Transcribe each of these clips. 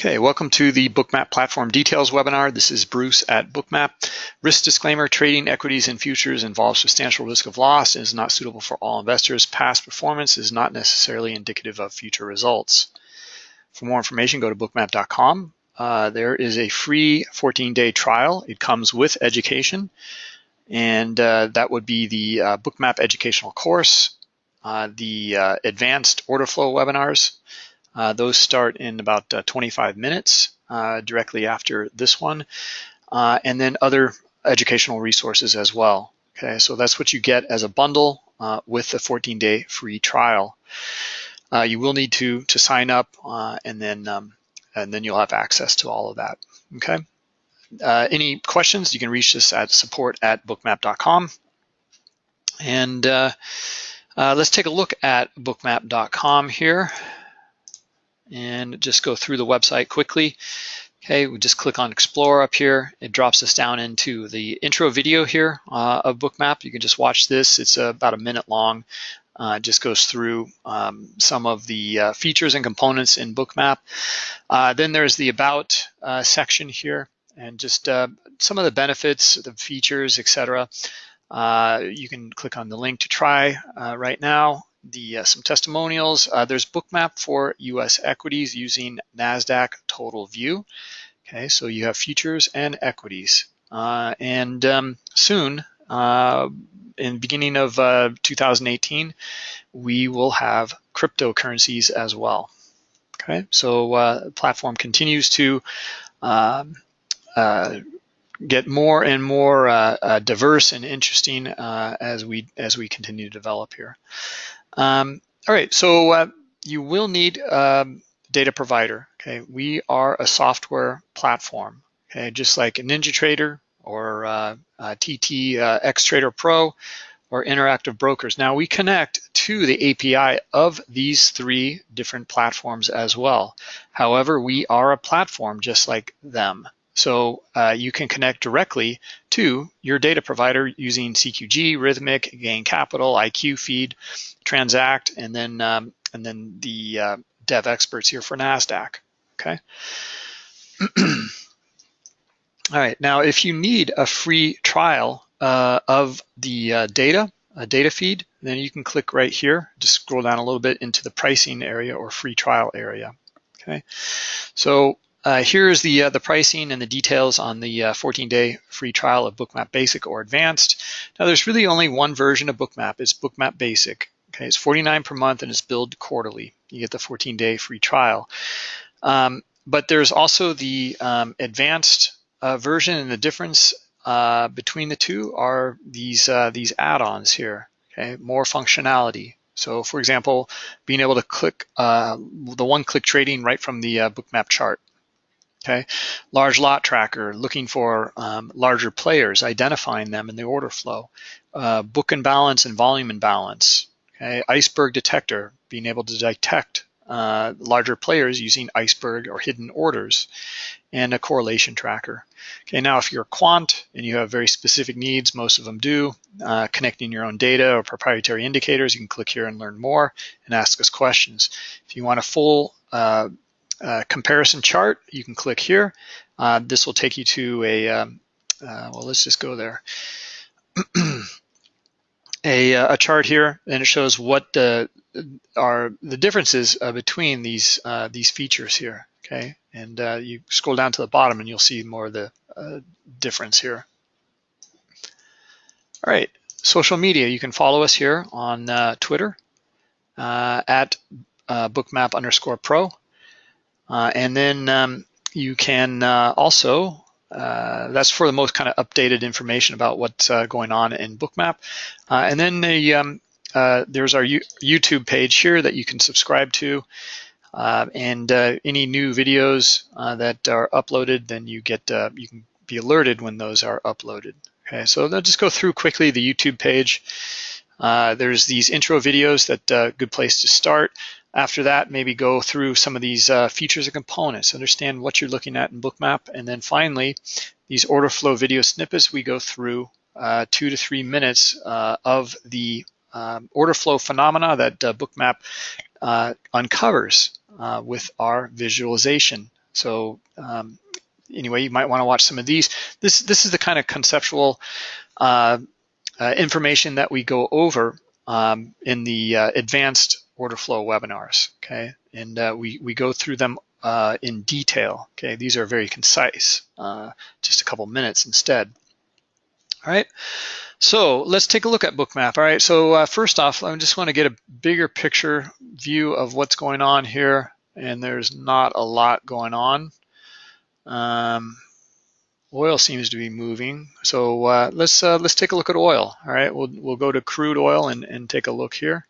Okay, welcome to the Bookmap Platform Details webinar. This is Bruce at Bookmap. Risk disclaimer, trading equities and futures involves substantial risk of loss and is not suitable for all investors. Past performance is not necessarily indicative of future results. For more information, go to bookmap.com. Uh, there is a free 14-day trial. It comes with education, and uh, that would be the uh, Bookmap educational course, uh, the uh, advanced order flow webinars, uh, those start in about uh, 25 minutes uh, directly after this one, uh, and then other educational resources as well. Okay, so that's what you get as a bundle uh, with the 14-day free trial. you will need to to sign up, and then um, and then you'll have access to all of that. Okay. any questions? You can reach us at support at bookmap.com. And let's take a look at bookmap.com here and just go through the website quickly. Okay, we just click on Explore up here. It drops us down into the intro video here uh, of Bookmap. You can just watch this. It's uh, about a minute long. Uh, it just goes through um, some of the uh, features and components in Bookmap. Uh, then there's the About uh, section here and just some of the benefits, the features, etc. you can click on the link to try right now the uh, some testimonials. Uh, there's Bookmap for U.S. equities using NASDAQ Total View. Okay, so you have futures and equities. Uh, and um, soon, uh, in the beginning of uh, 2018, we will have cryptocurrencies as well. Okay, so uh, platform continues to um, get more and more uh, uh, diverse and interesting uh, as we as we continue to develop here. Um, all right, so uh, you will need a data provider. Okay, we are a software platform. Okay, just like a NinjaTrader or uh, TT uh, Xtrader Pro or Interactive Brokers. Now we connect to the API of these three different platforms as well. However, we are a platform just like them. So uh, you can connect directly to your data provider using CQG, Rithmic, Gain Capital, IQ Feed, Transact, and then um, and then the uh, dev experts here for NASDAQ, okay? All right, now if you need a free trial uh, of the uh, data, a data feed, then you can click right here, just scroll down a little bit into the pricing area or free trial area, okay? So uh, here's the uh, the pricing and the details on the 14-day uh, free trial of Bookmap Basic or Advanced. Now there's really only one version of Bookmap. It's Bookmap Basic. Okay, it's 49 per month and it's billed quarterly. You get the 14-day free trial. Um, but there's also the um, advanced uh, version, and the difference uh, between the two are these uh, these add-ons here. Okay, more functionality. So, for example, being able to click the one-click trading right from the Bookmap chart. Okay, large lot tracker, looking for um, larger players, identifying them in the order flow. Uh, book imbalance and volume imbalance. Okay, iceberg detector, being able to detect uh, larger players using iceberg or hidden orders, and a correlation tracker. Okay, now if you're a quant and you have very specific needs, most of them do, uh, connecting your own data or proprietary indicators, you can click here and learn more and ask us questions. If you want a full uh, uh, comparison chart, you can click here. Uh, this will take you to a, um, uh, well, let's just go there. a, uh, a, chart here, and it shows what the, are the differences uh, between these these features here. Okay, and you scroll down to the bottom, and you'll see more of the difference here. All right, social media. You can follow us here on Twitter at bookmap underscore pro. Uh, and then um, you can uh, also, uh, that's for the most kind of updated information about what's uh, going on in Bookmap. Uh, and then the, um, uh, there's our U YouTube page here that you can subscribe to. and any new videos that are uploaded, then you get you can be alerted when those are uploaded. Okay, so I'll just go through quickly the YouTube page. there's these intro videos that good place to start. After that, maybe go through some of these uh, features and components, understand what you're looking at in Bookmap, and then finally, these order flow video snippets, we go through uh, two to three minutes uh, of the um, order flow phenomena that uh, Bookmap uh, uncovers with our visualization So um, anyway, you might want to watch some of these. This this is the kind of conceptual information that we go over um, in the uh, advanced order flow webinars. Okay, and uh, we we go through them uh, in detail. Okay, these are very concise, uh, just a couple minutes instead. All right, so let's take a look at Bookmap. All right, so first off, I just want to get a bigger picture view of what's going on here, and there's not a lot going on. Um, oil seems to be moving. So uh, let's uh, let's take a look at oil. All right, we'll we'll go to crude oil and and take a look here.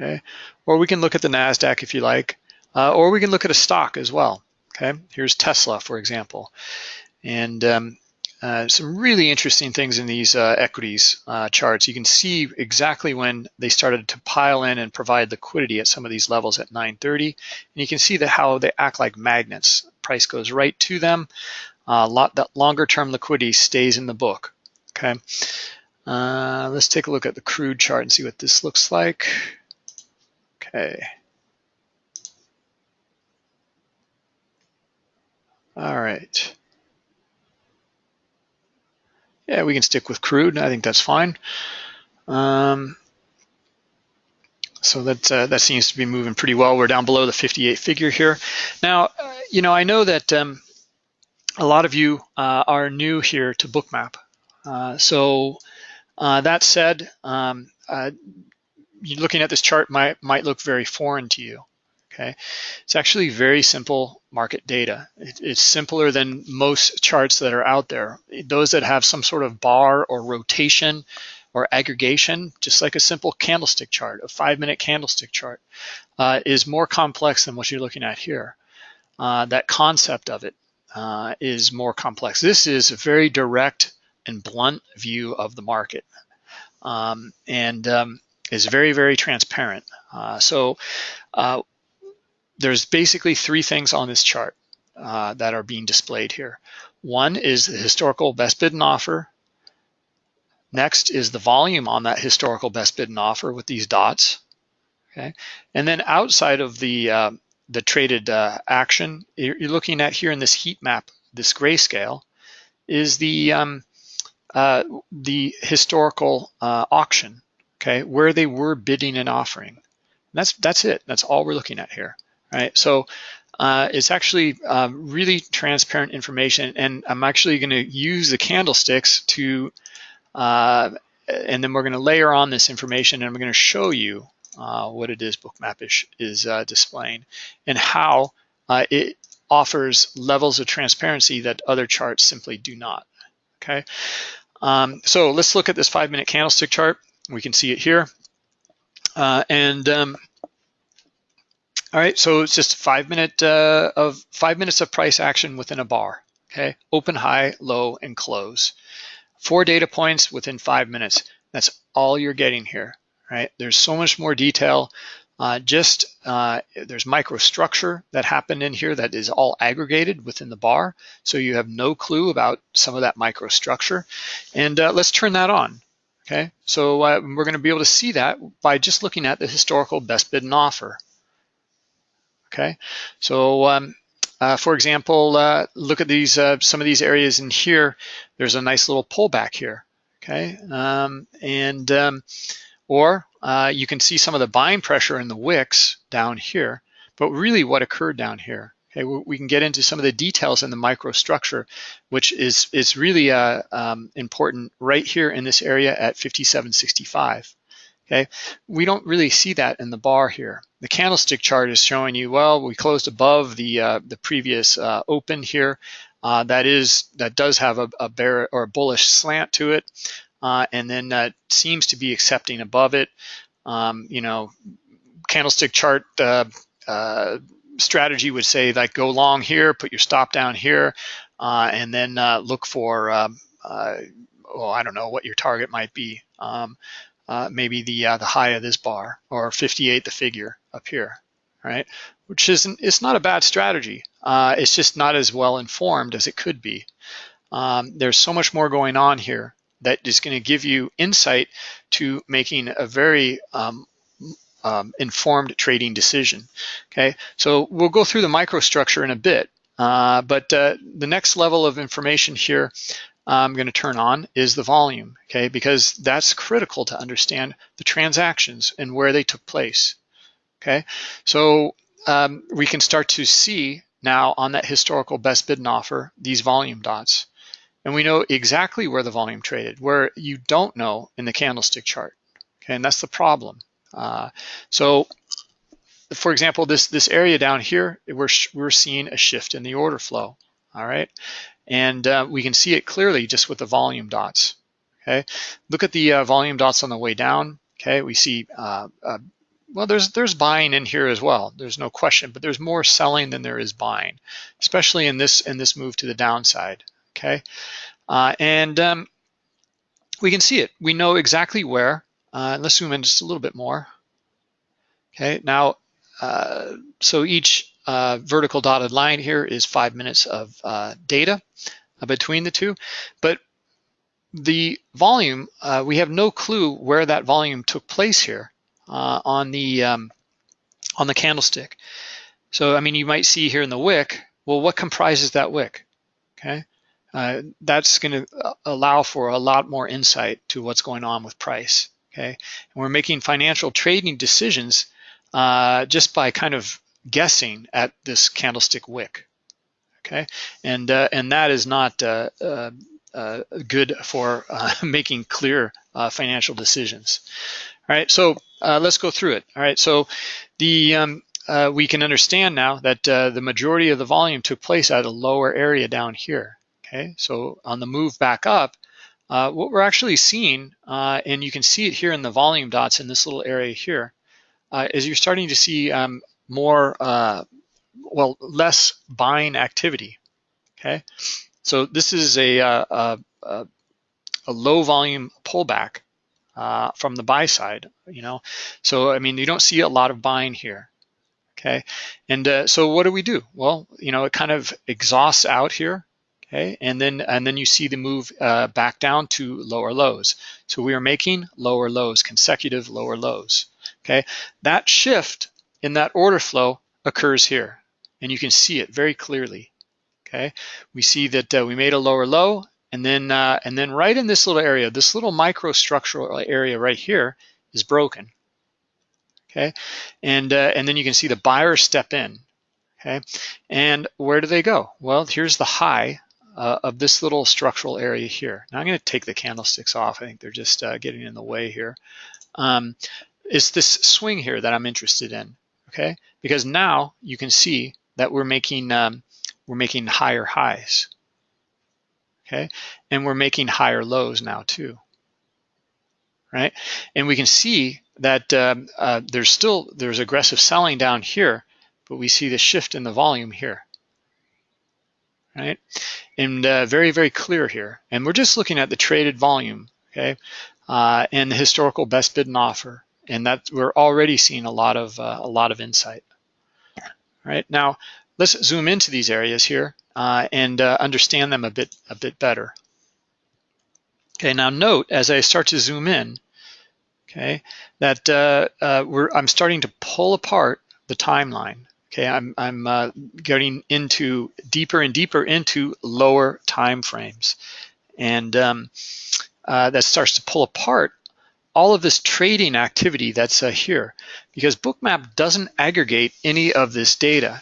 Okay, or we can look at the Nasdaq if you like, uh, or we can look at a stock as well. Okay, here's Tesla for example, and um, uh, some really interesting things in these uh, equities uh, charts. You can see exactly when they started to pile in and provide liquidity at some of these levels at 930. And you can see that how they act like magnets. Price goes right to them. Uh, lot, that longer term liquidity stays in the book. Okay. Uh, let's take a look at the crude chart and see what this looks like. Okay. All right. Yeah, we can stick with crude. I think that's fine. Um, so that uh, that seems to be moving pretty well. We're down below the 58 figure here. Now, uh, you know, I know that um, a lot of you uh, are new here to Bookmap. Uh, so uh, that said, um, uh, looking at this chart might might look very foreign to you. Okay, it's actually very simple market data. It, it's simpler than most charts that are out there. Those that have some sort of bar or rotation or aggregation, just like a simple candlestick chart, a five minute candlestick chart, uh, is more complex than what you're looking at here. Uh, that concept of it uh, is more complex. This is a very direct and blunt view of the market um, and um, is very, very transparent. Uh, so uh, there's basically three things on this chart uh, that are being displayed here. One is the historical best bid and offer. Next is the volume on that historical best bid and offer with these dots. Okay, and then outside of the uh, the traded uh, action, you're looking at here in this heat map, this grayscale, is the um, uh, the historical auction. Okay, where they were bidding and offering. And that's that's it. That's all we're looking at here right? So uh, it's actually um, really transparent information and I'm actually gonna use the candlesticks to, uh, and then we're gonna layer on this information and I'm gonna show you uh, what it is Bookmap is, is uh, displaying and how uh, it offers levels of transparency that other charts simply do not, okay? Um, so let's look at this five minute candlestick chart. We can see it here. Uh, and um, all right, so it's just five minute uh, of five minutes of price action within a bar. Okay, open, high, low, and close. Four data points within five minutes. That's all you're getting here. Right? There's so much more detail. Uh, just uh, there's microstructure that happened in here that is all aggregated within the bar, so you have no clue about some of that microstructure. And uh, let's turn that on. Okay, so uh, we're going to be able to see that by just looking at the historical best bid and offer. Okay, so um, uh, for example, uh, look at these uh, some of these areas in here. There's a nice little pullback here. Okay, um, and um, or uh, you can see some of the buying pressure in the wicks down here. But really, what occurred down here? Okay, we can get into some of the details in the microstructure, which is is really uh, um, important right here in this area at 5765. Okay, we don't really see that in the bar here. The candlestick chart is showing you, well, we closed above the uh, the previous uh, open here. Uh, that is that does have a, a, bear or a bullish slant to it, uh, and then that seems to be accepting above it. Um, you know, candlestick chart uh, uh, strategy would say like go long here, put your stop down here, and then look for um, oh, I don't know what your target might be. Um, uh, maybe the uh, the high of this bar or 58 the figure up here, right? Which isn't it's not a bad strategy. Uh, it's just not as well informed as it could be. Um, there's so much more going on here that is going to give you insight to making a very um, um, informed trading decision. Okay, so we'll go through the microstructure in a bit, uh, but uh, the next level of information here I'm going to turn on is the volume, okay, because that's critical to understand the transactions and where they took place. Okay, so um, we can start to see now on that historical best bid and offer these volume dots. And we know exactly where the volume traded, where you don't know in the candlestick chart. Okay, and that's the problem. Uh, so for example, this, this area down here, we're, we're seeing a shift in the order flow, all right? And uh, we can see it clearly just with the volume dots, okay? Look at the uh, volume dots on the way down, okay? We see, uh, uh, well, there's, there's buying in here as well, there's no question, but there's more selling than there is buying, especially in this, in this move to the downside, okay? Uh, and um, we can see it, we know exactly where, uh, let's zoom in just a little bit more. Okay, now, uh, so each uh, vertical dotted line here is five minutes of uh, data uh, between the two, but the volume, uh, we have no clue where that volume took place here on the um, on the candlestick. So, I mean, you might see here in the wick, well, what comprises that wick? Okay, uh, that's going to allow for a lot more insight to what's going on with price okay? And we're making financial trading decisions uh, just by kind of guessing at this candlestick wick, okay? And, uh, and that is not uh, uh, uh good for uh, making clear financial decisions. All right, so let's go through it. All right, so the um, we can understand now that the majority of the volume took place at a lower area down here. Okay, so on the move back up, uh, what we're actually seeing, uh, and you can see it here in the volume dots in this little area here, uh, is you're starting to see um, more, uh, well, less buying activity, okay? So this is a, uh, a, a low volume pullback uh, from the buy side, you know? So, I mean, you don't see a lot of buying here, okay? And so what do we do? Well, you know, it kind of exhausts out here okay? And then, and then you see the move uh, back down to lower lows. So we are making lower lows, consecutive lower lows, okay? That shift in that order flow occurs here, and you can see it very clearly, okay? We see that uh, we made a lower low, and then, uh, and then right in this little area, this little microstructural area right here is broken, okay? And, uh, and then you can see the buyers step in, okay? And where do they go? Well, here's the high uh, of this little structural area here. Now I'm going to take the candlesticks off. I think they're just uh, getting in the way here. Um, it's this swing here that I'm interested in, okay? Because now you can see that we're making um, we're making higher highs, okay? And we're making higher lows now too, right? And we can see that um, uh, there's still there's aggressive selling down here, but we see the shift in the volume here right? And uh, very, very clear here. And we're just looking at the traded volume, okay? Uh, and the historical best bid and offer. And that we're already seeing a lot of uh, a lot of insight. Right now, let's zoom into these areas here uh, and uh, understand them a bit a bit better. Okay, now note as I start to zoom in, okay, that uh, I'm starting to pull apart the timeline. Okay, I'm, I'm uh, getting into deeper and deeper into lower time frames. And um, uh, that starts to pull apart all of this trading activity that's uh, here because Bookmap doesn't aggregate any of this data.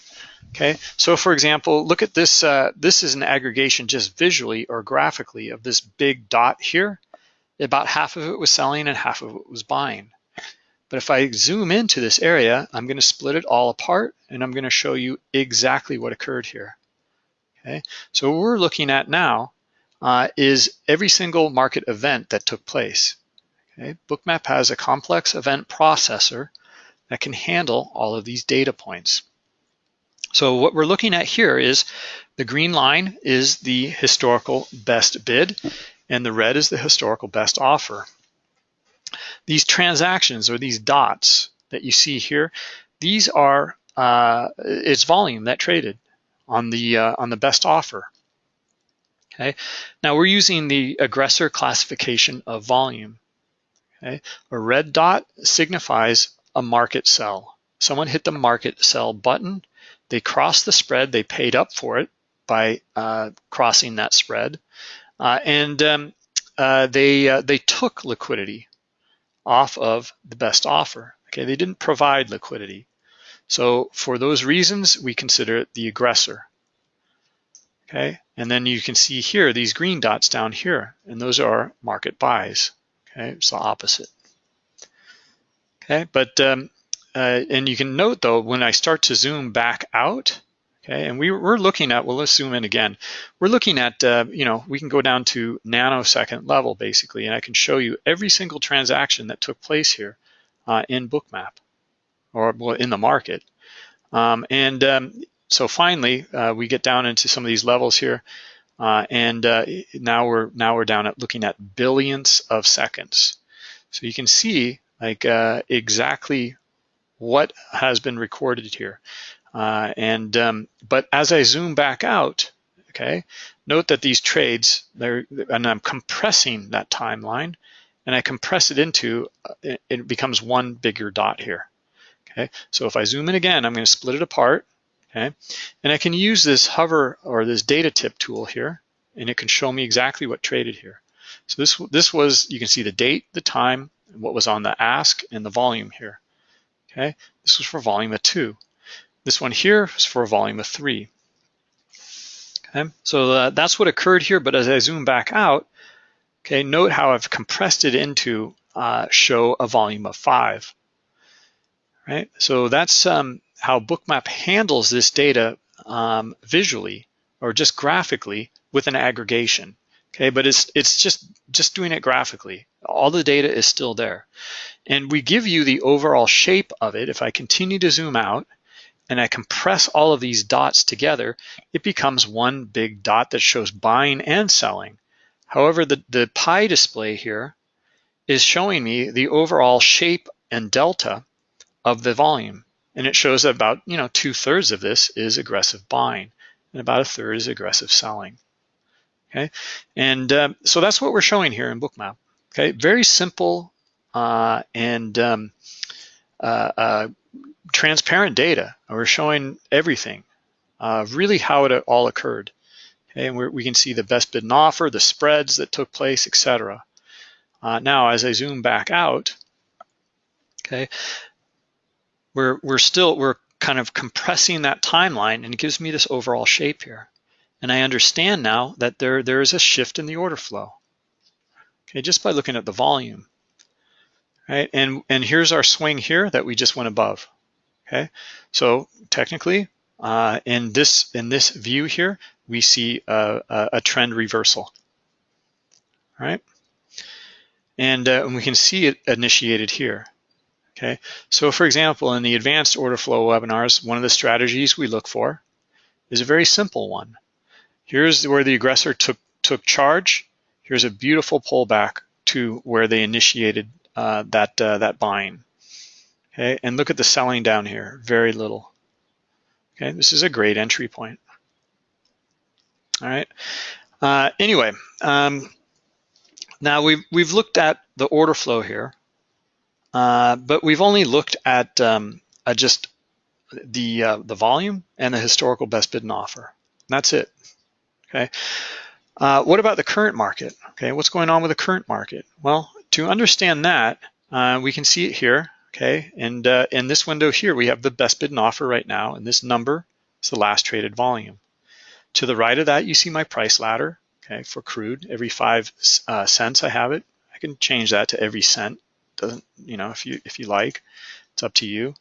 Okay, so for example, look at this. Uh, this is an aggregation just visually or graphically of this big dot here. About half of it was selling and half of it was buying. But if I zoom into this area, I'm going to split it all apart and I'm going to show you exactly what occurred here. Okay, so what we're looking at now uh, is every single market event that took place. Okay, Bookmap has a complex event processor that can handle all of these data points. So what we're looking at here is the green line is the historical best bid and the red is the historical best offer. These transactions or these dots that you see here, these are uh, its volume that traded on the uh, on the best offer. Okay, now we're using the aggressor classification of volume. Okay, a red dot signifies a market sell. Someone hit the market sell button. They crossed the spread. They paid up for it by uh, crossing that spread, uh, and um, uh, they uh, they took liquidity off of the best offer. Okay, they didn't provide liquidity. So for those reasons, we consider it the aggressor. Okay, and then you can see here these green dots down here, and those are market buys. Okay, it's the opposite. Okay, but um, uh, and you can note though when I start to zoom back out, okay, and we, we're looking at well let's zoom in again. We're looking at uh, you know we can go down to nanosecond level basically, and I can show you every single transaction that took place here uh, in Bookmap or well, in the market. Um, and um, so finally, uh, we get down into some of these levels here, uh, and uh, now we're now we're down at looking at billions of seconds. So you can see like uh, exactly what has been recorded here. Uh, and um, but as I zoom back out, okay, note that these trades, they're, and I'm compressing that timeline, and I compress it into, uh, it becomes one bigger dot here. Okay, so if I zoom in again, I'm going to split it apart okay? And I can use this hover or this data tip tool here, and it can show me exactly what traded here. So this, this was, you can see the date, the time, what was on the ask, and the volume here, okay? This was for volume of two. This one here is for a volume of three. Okay, so uh, that's what occurred here, but as I zoom back out, okay, note how I've compressed it into uh, show a volume of five, right? So that's um, how Bookmap handles this data um, visually or just graphically with an aggregation. Okay, but it's it's just just doing it graphically. All the data is still there, and we give you the overall shape of it. If I continue to zoom out and I compress all of these dots together, it becomes one big dot that shows buying and selling. However, the, the pie display here is showing me the overall shape and delta of the volume. And it shows that about, you know, two thirds of this is aggressive buying and about a third is aggressive selling. Okay, and uh, so that's what we're showing here in Bookmap. Okay, very simple uh, and um, uh, uh transparent data. We're showing everything, uh, really how it all occurred. Okay, and we can see the best bid and offer, the spreads that took place, etc. Uh, now, as I zoom back out, okay, we're, we're still, we're kind of compressing that timeline and it gives me this overall shape here. And I understand now that there, there is a shift in the order flow, okay, just by looking at the volume, right? And, and here's our swing here that we just went above, okay? So technically, uh, in, this, in this view here, we see a, a, a trend reversal, right? And, uh, and we can see it initiated here. Okay, so for example, in the advanced order flow webinars, one of the strategies we look for is a very simple one. Here's where the aggressor took, took charge. Here's a beautiful pullback to where they initiated uh, that, uh, that buying. Okay, and look at the selling down here, very little. Okay, this is a great entry point. All right, uh, anyway, um, now we've, we've looked at the order flow here. Uh, but we've only looked at, um, at just the, uh, the volume and the historical best bid and offer. That's it, okay? Uh, what about the current market? Okay, what's going on with the current market? Well, to understand that, uh, we can see it here, okay? And uh, in this window here, we have the best bid and offer right now, and this number is the last traded volume. To the right of that, you see my price ladder, okay, for crude. Every five cents I have it. I can change that to every cent doesn't you know if you if you like it's up to you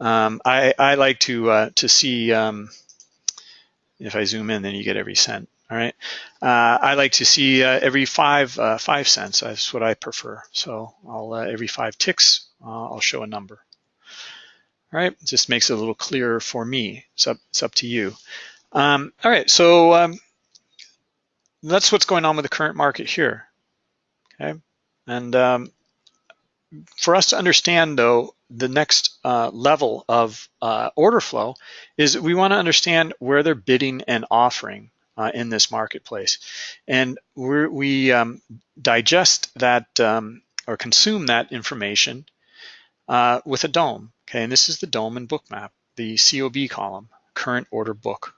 um, I, I like to uh, to see um, if I zoom in then you get every cent all right. Uh, I like to see uh, every five uh, five cents. That's what I prefer. So I'll uh, every five ticks uh, I'll show a number. All right. Just makes it a little clearer for me. It's up, it's up to you. Um, all right. So um, that's what's going on with the current market here. Okay. And um, for us to understand though, the next uh, level of uh, order flow is we wanna understand where they're bidding and offering uh, in this marketplace. And we um, digest that um, or consume that information uh, with a DOM. Okay, and this is the DOM and bookmap, the COB column, current order book.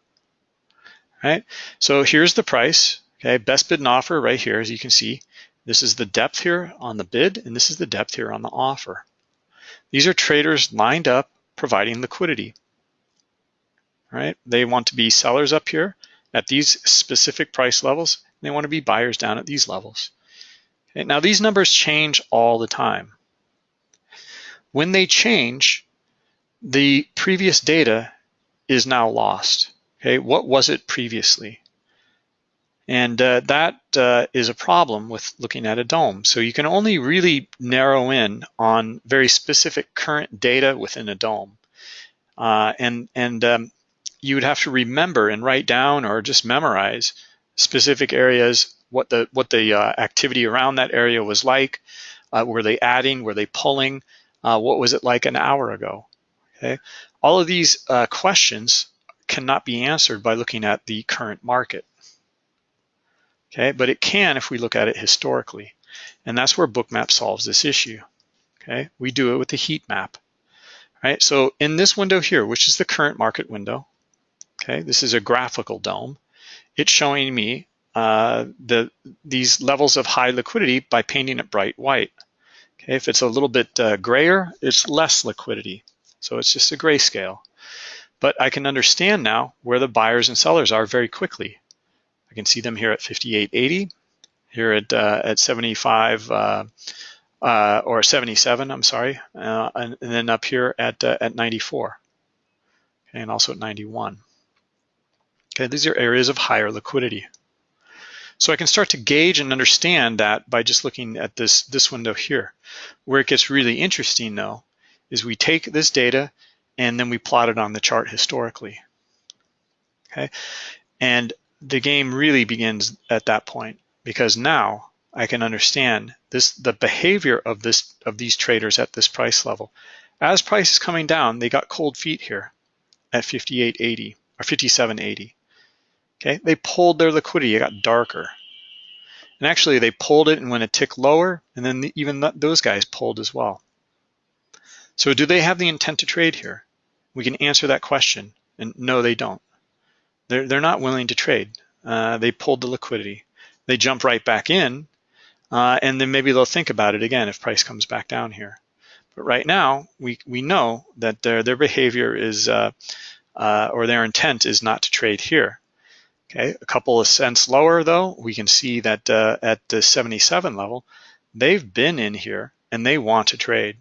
Right, so here's the price. Okay, best bid and offer right here, as you can see. This is the depth here on the bid, and this is the depth here on the offer. These are traders lined up providing liquidity. Right, they want to be sellers up here at these specific price levels. They want to be buyers down at these levels. Now these numbers change all the time. When they change, the previous data is now lost. Okay, what was it previously? And uh, that uh, is a problem with looking at a DOM. So you can only really narrow in on very specific current data within a DOM. Uh, and and um, you would have to remember and write down or just memorize specific areas, what the what the uh, activity around that area was like. Uh, were they adding? Were they pulling? Uh, what was it like an hour ago? Okay, all of these questions cannot be answered by looking at the current market okay? But it can if we look at it historically. And that's where Bookmap solves this issue, okay? We do it with the heat map, right? So in this window here, which is the current market window, okay? This is a graphical DOM. It's showing me uh, the these levels of high liquidity by painting it bright white. Okay, if it's a little bit uh, grayer, it's less liquidity. So it's just a grayscale. But I can understand now where the buyers and sellers are very quickly I can see them here at 58.80, here at uh, at 75 uh, uh, or 77. I'm sorry, uh, and, and, then up here at at 94, okay, and also at 91. Okay, these are areas of higher liquidity. So I can start to gauge and understand that by just looking at this this window here. Where it gets really interesting though is we take this data and then we plot it on the chart historically. Okay, and the game really begins at that point because now I can understand this the behavior of this of these traders at this price level. As price is coming down, they got cold feet here at 58.80 or 57.80. Okay, they pulled their liquidity, it got darker. And actually they pulled it and went a tick lower, and then the, even th those guys pulled as well. So do they have the intent to trade here? We can answer that question, and no, they don't. They're, they're not willing to trade. Uh, they pulled the liquidity. They jump right back in, uh, and then maybe they'll think about it again if price comes back down here. But right now, we, we know that their, their behavior is, uh, uh or their intent is not to trade here. Okay, a couple of cents lower though, we can see that uh, at the 77 level, they've been in here and they want to trade.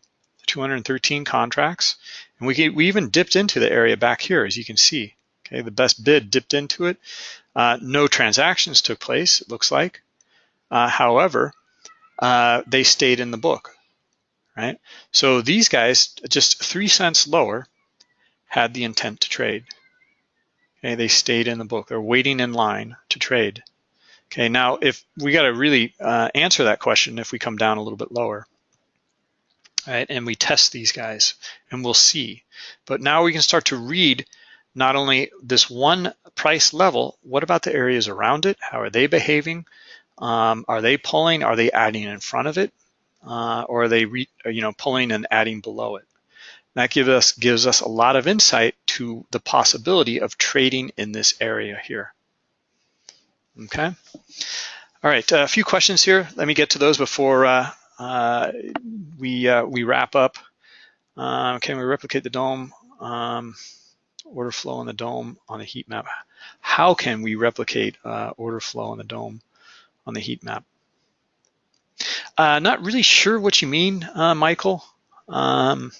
213 contracts, and we, we even dipped into the area back here, as you can see. Okay, the best bid dipped into it. Uh, no transactions took place, it looks like. Uh, however, uh, they stayed in the book, right? So these guys, just three cents lower, had the intent to trade. Okay, they stayed in the book. They're waiting in line to trade. Okay, now if we got to really uh, answer that question if we come down a little bit lower, right? And we test these guys and we'll see. But now we can start to read not only this one price level, what about the areas around it? How are they behaving? Um, are they pulling? Are they adding in front of it? Uh, or are they re, you know, pulling and adding below it? That gives us, gives us a lot of insight to the possibility of trading in this area here. Okay. All right, a few questions here. Let me get to those before uh, uh, we, uh, we wrap up. Uh, can we replicate the DOM Um, order flow in the DOM on the heat map. How can we replicate uh, order flow in the DOM on the heat map? Uh, not really sure what you mean, uh, Michael. Um,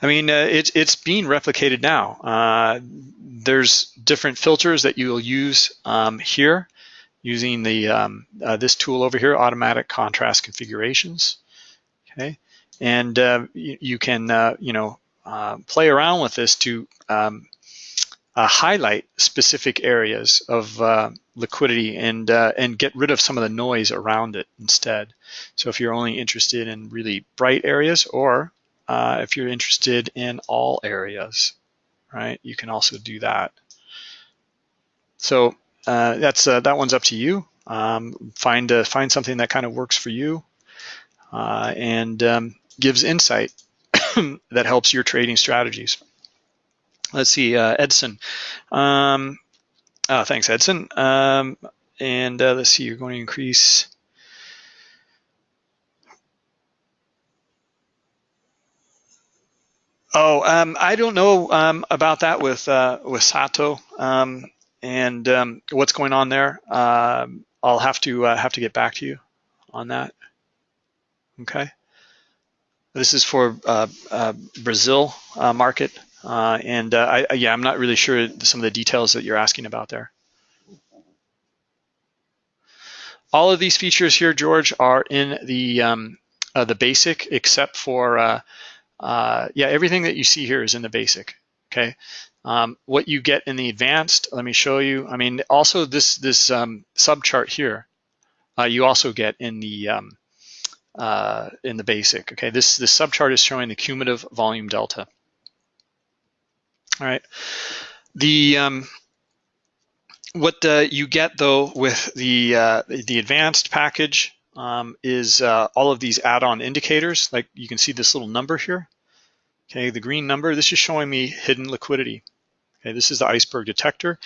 I mean, uh, it's it's being replicated now. Uh, there's different filters that you'll use um, here using the um, uh, this tool over here, automatic contrast configurations okay? And uh, you, you, can, uh, you know, uh, play around with this to um, highlight specific areas of liquidity and, and get rid of some of the noise around it instead. So if you're only interested in really bright areas or if you're interested in all areas, right, you can also do that. So that's that one's up to you. Um, find uh, find something that kind of works for you uh, and um, gives insight that helps your trading strategies. Let's see, uh, Edson. Um, oh, thanks, Edson. Um, and uh, let's see, you're going to increase. Oh, um, I don't know um, about that with uh, with Sato um, and um, what's going on there. Um, I'll have to uh, have to get back to you on that. Okay. This is for uh, uh, Brazil uh, market, uh, and I, yeah, I'm not really sure some of the details that you're asking about there. All of these features here, George, are in the um, the basic, except for yeah, everything that you see here is in the basic. Okay. Um, what you get in the advanced, let me show you. I mean, also this this um, subchart here, you also get in the um, uh, in the basic. Okay, this this subchart is showing the cumulative volume delta. All right, the um, what uh, you get though with the uh, the advanced package um, is uh, all of these add-on indicators. Like you can see this little number here. Okay, the green number. This is showing me hidden liquidity. Okay, this is the iceberg detector.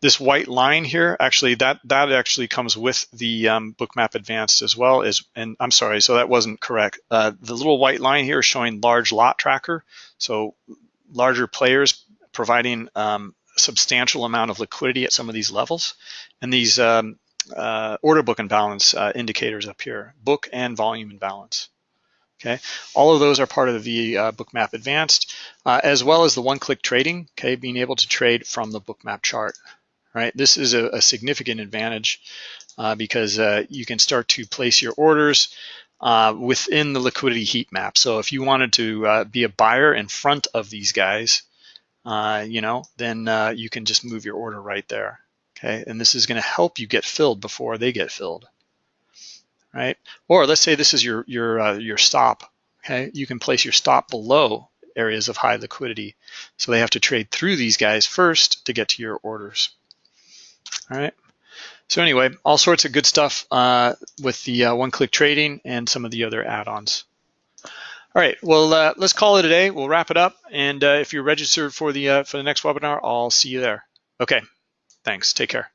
This white line here, actually, that that actually comes with the um, Bookmap Advanced as well as, and I'm sorry, so that wasn't correct. Uh, the little white line here is showing large lot tracker, so larger players providing um, substantial amount of liquidity at some of these levels, and these um, uh, order book imbalance uh, indicators up here, book and volume imbalance. Okay, all of those are part of the uh, Bookmap Advanced, uh, as well as the one-click trading. Okay, being able to trade from the Bookmap chart. Right, this is a, a significant advantage uh, because uh, you can start to place your orders within the liquidity heat map. So if you wanted to be a buyer in front of these guys, you know, then you can just move your order right there. Okay, and this is going to help you get filled before they get filled right? Or let's say this is your your uh, your stop. Okay, you can place your stop below areas of high liquidity, so they have to trade through these guys first to get to your orders. All right. So anyway, all sorts of good stuff uh, with the uh, one-click trading and some of the other add-ons. All right, well, uh, let's call it a day. We'll wrap it up. And uh, if you're registered for the uh, for the next webinar, I'll see you there. Okay, thanks. Take care.